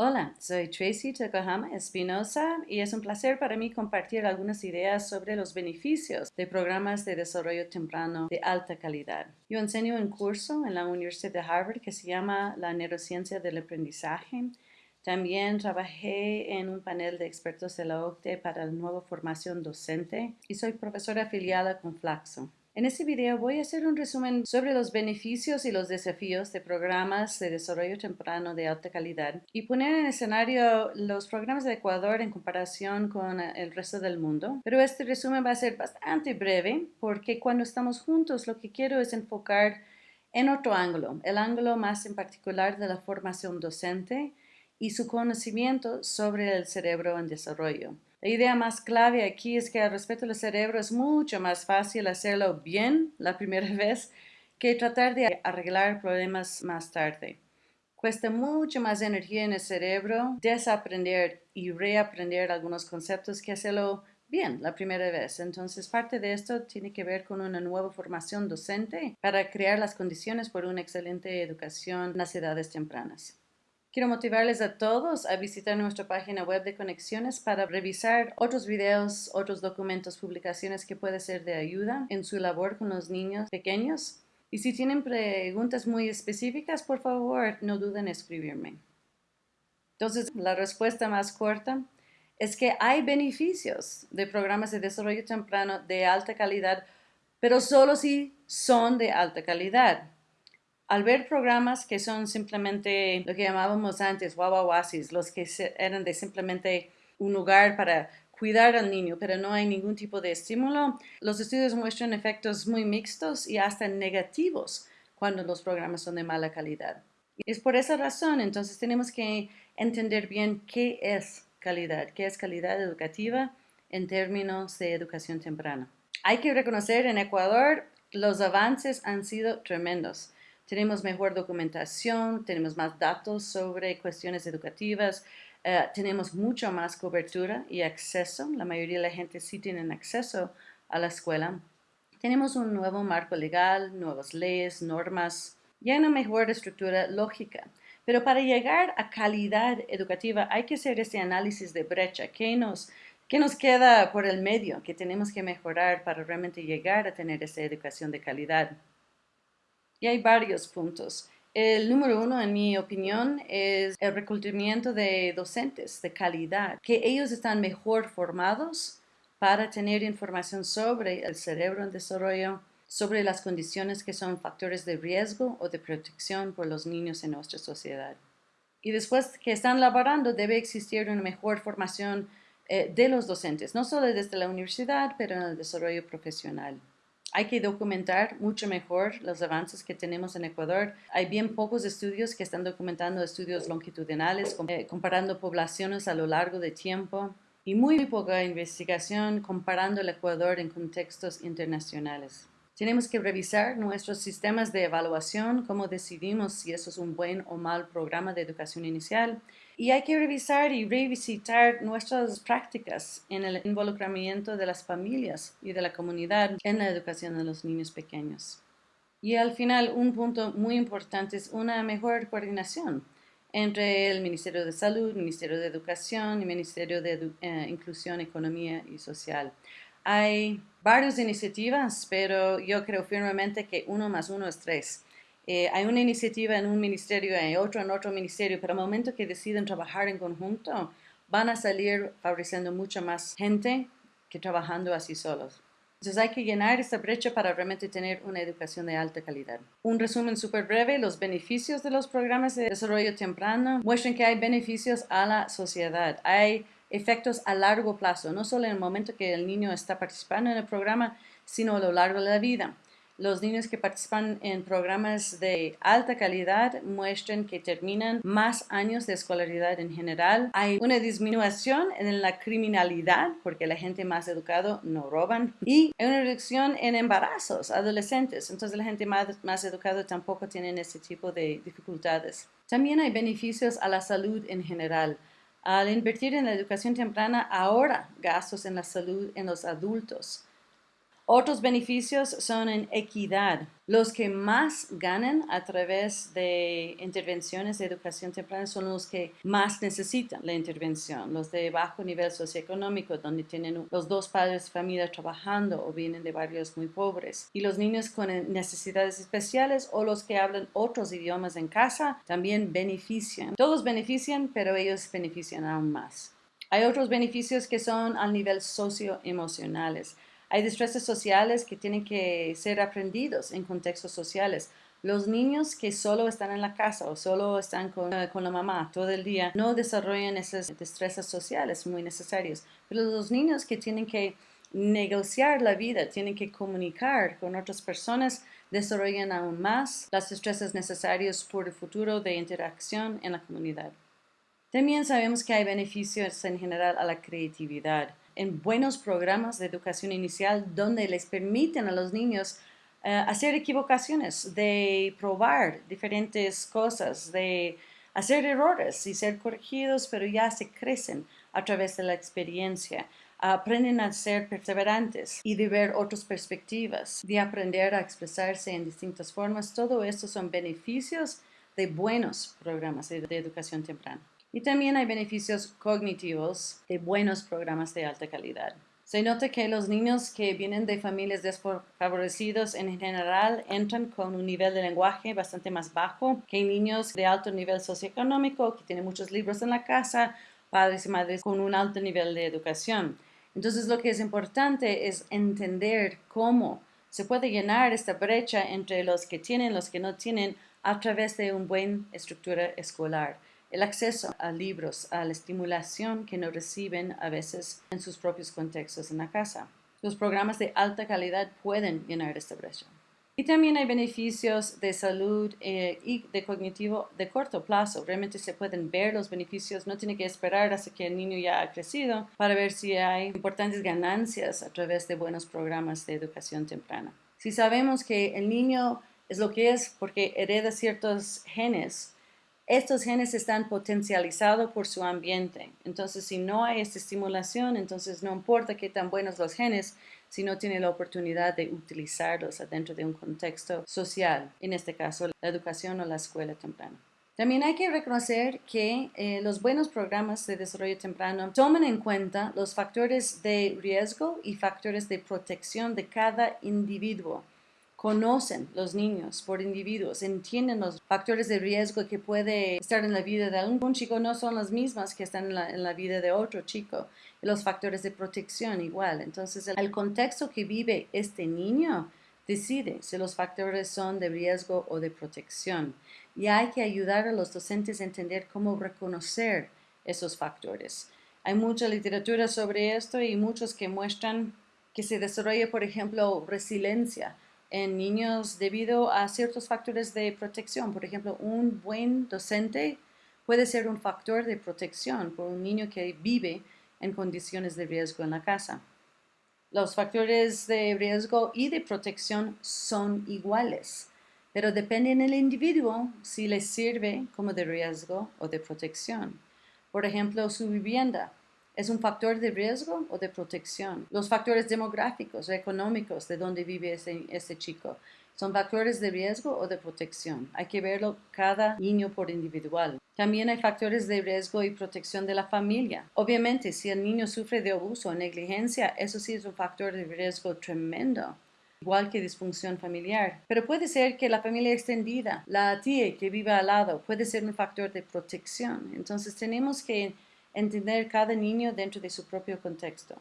Hola, soy Tracy Tokohama Espinosa y es un placer para mí compartir algunas ideas sobre los beneficios de programas de desarrollo temprano de alta calidad. Yo enseño un curso en la Universidad de Harvard que se llama La neurociencia del aprendizaje. También trabajé en un panel de expertos de la OCDE para la nueva formación docente y soy profesora afiliada con Flaxo. En este video voy a hacer un resumen sobre los beneficios y los desafíos de programas de desarrollo temprano de alta calidad y poner en escenario los programas de Ecuador en comparación con el resto del mundo. Pero este resumen va a ser bastante breve porque cuando estamos juntos lo que quiero es enfocar en otro ángulo, el ángulo más en particular de la formación docente y su conocimiento sobre el cerebro en desarrollo. La idea más clave aquí es que al respecto del cerebro es mucho más fácil hacerlo bien la primera vez que tratar de arreglar problemas más tarde. Cuesta mucho más energía en el cerebro desaprender y reaprender algunos conceptos que hacerlo bien la primera vez. Entonces, parte de esto tiene que ver con una nueva formación docente para crear las condiciones por una excelente educación en las edades tempranas. Quiero motivarles a todos a visitar nuestra página web de conexiones para revisar otros videos, otros documentos, publicaciones que pueden ser de ayuda en su labor con los niños pequeños. Y si tienen preguntas muy específicas, por favor, no duden en escribirme. Entonces, la respuesta más corta es que hay beneficios de programas de desarrollo temprano de alta calidad, pero solo si son de alta calidad al ver programas que son simplemente lo que llamábamos antes wawawasis, los que eran de simplemente un lugar para cuidar al niño, pero no hay ningún tipo de estímulo, los estudios muestran efectos muy mixtos y hasta negativos cuando los programas son de mala calidad. Es por esa razón, entonces tenemos que entender bien qué es calidad, qué es calidad educativa en términos de educación temprana. Hay que reconocer en Ecuador los avances han sido tremendos. Tenemos mejor documentación, tenemos más datos sobre cuestiones educativas, eh, tenemos mucha más cobertura y acceso. La mayoría de la gente sí tiene acceso a la escuela. Tenemos un nuevo marco legal, nuevas leyes, normas, y una mejor estructura lógica. Pero para llegar a calidad educativa hay que hacer ese análisis de brecha. ¿Qué nos, qué nos queda por el medio que tenemos que mejorar para realmente llegar a tener esa educación de calidad? Y hay varios puntos. El número uno, en mi opinión, es el reclutamiento de docentes de calidad, que ellos están mejor formados para tener información sobre el cerebro en desarrollo, sobre las condiciones que son factores de riesgo o de protección por los niños en nuestra sociedad. Y después que están laborando, debe existir una mejor formación eh, de los docentes, no solo desde la universidad, pero en el desarrollo profesional. Hay que documentar mucho mejor los avances que tenemos en Ecuador. Hay bien pocos estudios que están documentando estudios longitudinales, eh, comparando poblaciones a lo largo de tiempo y muy poca investigación comparando el Ecuador en contextos internacionales. Tenemos que revisar nuestros sistemas de evaluación, cómo decidimos si eso es un buen o mal programa de educación inicial. Y hay que revisar y revisitar nuestras prácticas en el involucramiento de las familias y de la comunidad en la educación de los niños pequeños. Y al final, un punto muy importante es una mejor coordinación entre el Ministerio de Salud, Ministerio de Educación y Ministerio de eh, Inclusión, Economía y Social. Hay varias iniciativas, pero yo creo firmemente que uno más uno es tres. Eh, hay una iniciativa en un ministerio, hay otro en otro ministerio, pero al momento que deciden trabajar en conjunto, van a salir favoreciendo mucha más gente que trabajando así solos. Entonces hay que llenar esta brecha para realmente tener una educación de alta calidad. Un resumen súper breve, los beneficios de los programas de desarrollo temprano muestran que hay beneficios a la sociedad. Hay efectos a largo plazo, no solo en el momento que el niño está participando en el programa, sino a lo largo de la vida. Los niños que participan en programas de alta calidad muestran que terminan más años de escolaridad en general. Hay una disminución en la criminalidad porque la gente más educada no roban y hay una reducción en embarazos adolescentes. Entonces la gente más, más educada tampoco tiene ese tipo de dificultades. También hay beneficios a la salud en general. Al invertir en la educación temprana, ahora gastos en la salud en los adultos. Otros beneficios son en equidad. Los que más ganan a través de intervenciones de educación temprana son los que más necesitan la intervención, los de bajo nivel socioeconómico, donde tienen los dos padres de familia trabajando o vienen de barrios muy pobres. Y los niños con necesidades especiales o los que hablan otros idiomas en casa también benefician. Todos benefician, pero ellos benefician aún más. Hay otros beneficios que son al nivel socioemocionales. Hay destrezas sociales que tienen que ser aprendidos en contextos sociales. Los niños que solo están en la casa o solo están con, eh, con, la mamá todo el día no desarrollan esas destrezas sociales muy necesarias. Pero los niños que tienen que negociar la vida, tienen que comunicar con otras personas, desarrollan aún más las destrezas necesarias por el futuro de interacción en la comunidad. También sabemos que hay beneficios en general a la creatividad en buenos programas de educación inicial donde les permiten a los niños eh, hacer equivocaciones, de probar diferentes cosas, de hacer errores y ser corregidos, pero ya se crecen a través de la experiencia. Aprenden a ser perseverantes y de ver otras perspectivas, de aprender a expresarse en distintas formas. Todo esto son beneficios de buenos programas de educación temprana. Y también hay beneficios cognitivos de buenos programas de alta calidad. Se nota que los niños que vienen de familias desfavorecidas en general entran con un nivel de lenguaje bastante más bajo que niños de alto nivel socioeconómico que tienen muchos libros en la casa, padres y madres con un alto nivel de educación. Entonces lo que es importante es entender cómo se puede llenar esta brecha entre los que tienen y los que no tienen a través de una buena estructura escolar el acceso a libros, a la estimulación que no reciben a veces en sus propios contextos en la casa. Los programas de alta calidad pueden llenar esta brecha. Y también hay beneficios de salud eh, y de cognitivo de corto plazo. Realmente se pueden ver los beneficios, no tiene que esperar hasta que el niño ya ha crecido para ver si hay importantes ganancias a través de buenos programas de educación temprana. Si sabemos que el niño es lo que es porque hereda ciertos genes, estos genes están potencializados por su ambiente. Entonces, si no hay esta estimulación, entonces no importa qué tan buenos los genes, si no tiene la oportunidad de utilizarlos dentro de un contexto social, en este caso la educación o la escuela temprana. También hay que reconocer que eh, los buenos programas de desarrollo temprano toman en cuenta los factores de riesgo y factores de protección de cada individuo conocen los niños por individuos, entienden los factores de riesgo que puede estar en la vida de algún chico no son las mismas que están en la, vida de otro chico. los factores de protección igual. Entonces, el, contexto que vive este niño decide si los factores son de riesgo o de protección. Y hay que ayudar a los docentes a entender cómo reconocer esos factores. Hay mucha literatura sobre esto y muchos que muestran que se desarrolla, por ejemplo, resiliencia en niños debido a ciertos factores de protección. Por ejemplo, un buen docente puede ser un factor de protección por un niño que vive en condiciones de riesgo en la casa. Los factores de riesgo y de protección son iguales, pero dependen del individuo si les sirve como de riesgo o de protección. Por ejemplo, su vivienda ¿Es un factor de riesgo o de protección? Los factores demográficos, económicos de dónde vive ese, chico, ¿son factores de riesgo o de protección? Hay que verlo cada niño por individual. También hay factores de riesgo y protección de la familia. Obviamente, si el niño sufre de abuso o negligencia, eso sí es un factor de riesgo tremendo igual que disfunción familiar. Pero puede ser que la familia extendida, la tía que vive al lado, puede ser un factor de protección. Entonces tenemos que entender cada niño dentro de su propio contexto.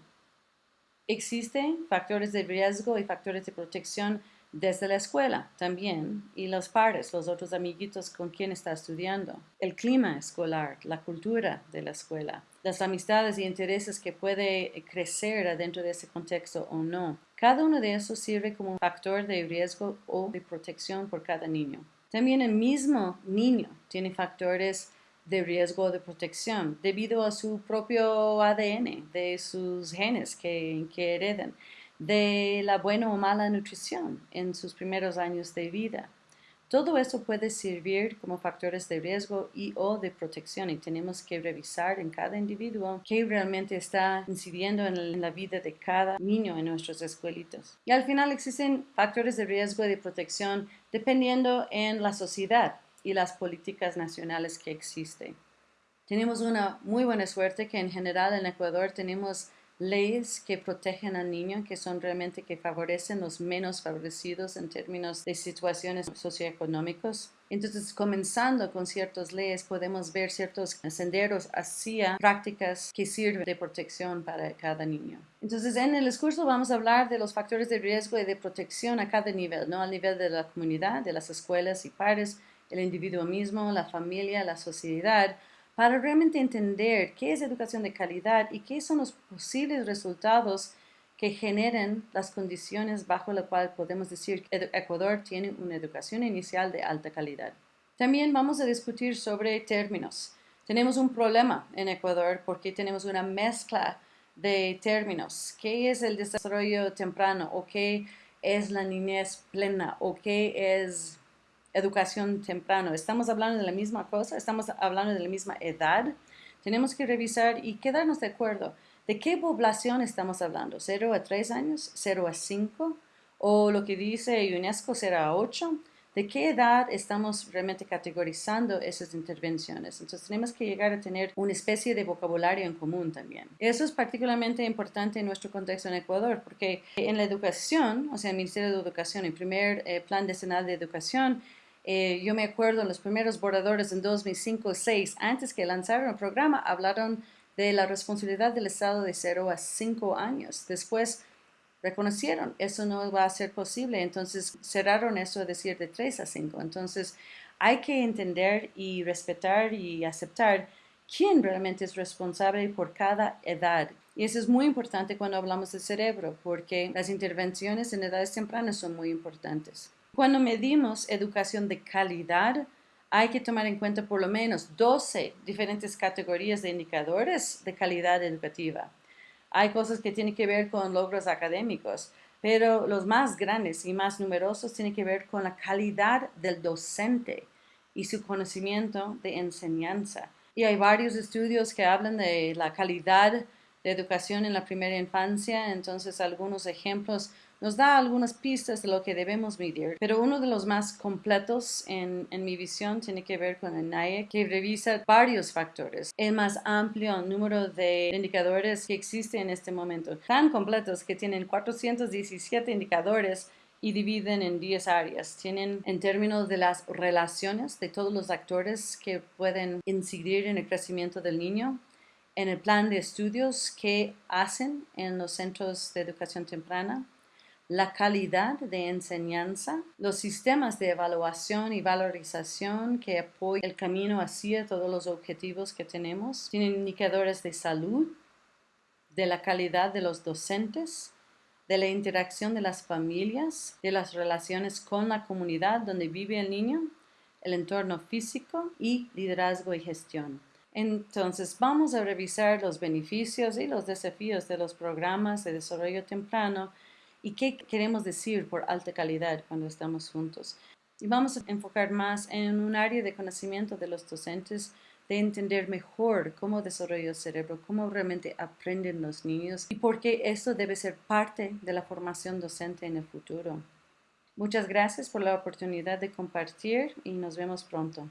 Existen factores de riesgo y factores de protección desde la escuela también y los pares, los otros amiguitos con quien está estudiando, el clima escolar, la cultura de la escuela, las amistades y intereses que puede crecer dentro de ese contexto o no. Cada uno de esos sirve como un factor de riesgo o de protección por cada niño. También el mismo niño tiene factores de riesgo de protección debido a su propio ADN, de sus genes que, que heredan, de la buena o mala nutrición en sus primeros años de vida, Todo eso puede servir como factores de riesgo y o de protección y tenemos que revisar en cada individuo qué realmente está incidiendo en la vida de cada niño en nuestros escuelitos. Y al final existen factores de riesgo y de protección dependiendo en la sociedad y las políticas nacionales que existen. Tenemos una muy buena suerte que en general en Ecuador tenemos leyes que protegen al niño, que son realmente que favorecen los menos favorecidos en términos de situaciones socioeconómicos. Entonces, comenzando con ciertas leyes, podemos ver ciertos senderos hacia prácticas que sirven de protección para cada niño. Entonces, en el discurso vamos a hablar de los factores de riesgo y de protección a cada nivel, ¿no? Al nivel de la comunidad, de las escuelas y pares, el individuo mismo, la familia, la sociedad, para realmente entender qué es educación de calidad y qué son los posibles resultados que generen las condiciones bajo las cuales podemos decir que Ecuador tiene una educación inicial de alta calidad. También vamos a discutir sobre términos. Tenemos un problema en Ecuador porque tenemos una mezcla de términos. ¿Qué es el desarrollo temprano? ¿O qué es la niñez plena? ¿O qué es educación temprano. ¿Estamos hablando de la misma cosa? ¿Estamos hablando de la misma edad? Tenemos que revisar y quedarnos de acuerdo. ¿De qué población estamos hablando? ¿0 a 3 años? ¿0 a 5? ¿O lo que dice UNESCO 0 a 8? ¿De qué edad estamos realmente categorizando esas intervenciones? Entonces tenemos que llegar a tener una especie de vocabulario en común también. Eso es particularmente importante en nuestro contexto en Ecuador, porque en la educación, o sea, el Ministerio de Educación, el primer eh, Plan Decenal de Educación, eh, yo me acuerdo en los primeros borradores en 2005-2006, antes que lanzaron el programa, hablaron de la responsabilidad del Estado de 0 a 5 años. Después reconocieron, eso no va a ser posible, entonces cerraron eso a decir de 3 a 5. Entonces hay que entender y respetar y aceptar quién realmente es responsable por cada edad. Y eso es muy importante cuando hablamos del cerebro, porque las intervenciones en edades tempranas son muy importantes. Cuando medimos educación de calidad, hay que tomar en cuenta por lo menos 12 diferentes categorías de indicadores de calidad educativa. Hay cosas que tienen que ver con logros académicos, pero los más grandes y más numerosos tienen que ver con la calidad del docente y su conocimiento de enseñanza. Y hay varios estudios que hablan de la calidad de educación en la primera infancia, entonces algunos ejemplos nos da algunas pistas de lo que debemos medir, pero uno de los más completos en, mi visión tiene que ver con el NAE, que revisa varios factores. El más amplio número de indicadores que existe en este momento, tan completos que tienen 417 indicadores y dividen en 10 áreas. Tienen en términos de las relaciones de todos los actores que pueden incidir en el crecimiento del niño, en el plan de estudios que hacen en los centros de educación temprana, la calidad de enseñanza, los sistemas de evaluación y valorización que apoyan el camino hacia todos los objetivos que tenemos, tienen indicadores de salud, de la calidad de los docentes, de la interacción de las familias, de las relaciones con la comunidad donde vive el niño, el entorno físico y liderazgo y gestión. Entonces vamos a revisar los beneficios y los desafíos de los programas de desarrollo temprano y qué queremos decir por alta calidad cuando estamos juntos. Y vamos a enfocar más en un área de conocimiento de los docentes, de entender mejor cómo desarrolla el cerebro, cómo realmente aprenden los niños y por qué esto debe ser parte de la formación docente en el futuro. Muchas gracias por la oportunidad de compartir y nos vemos pronto.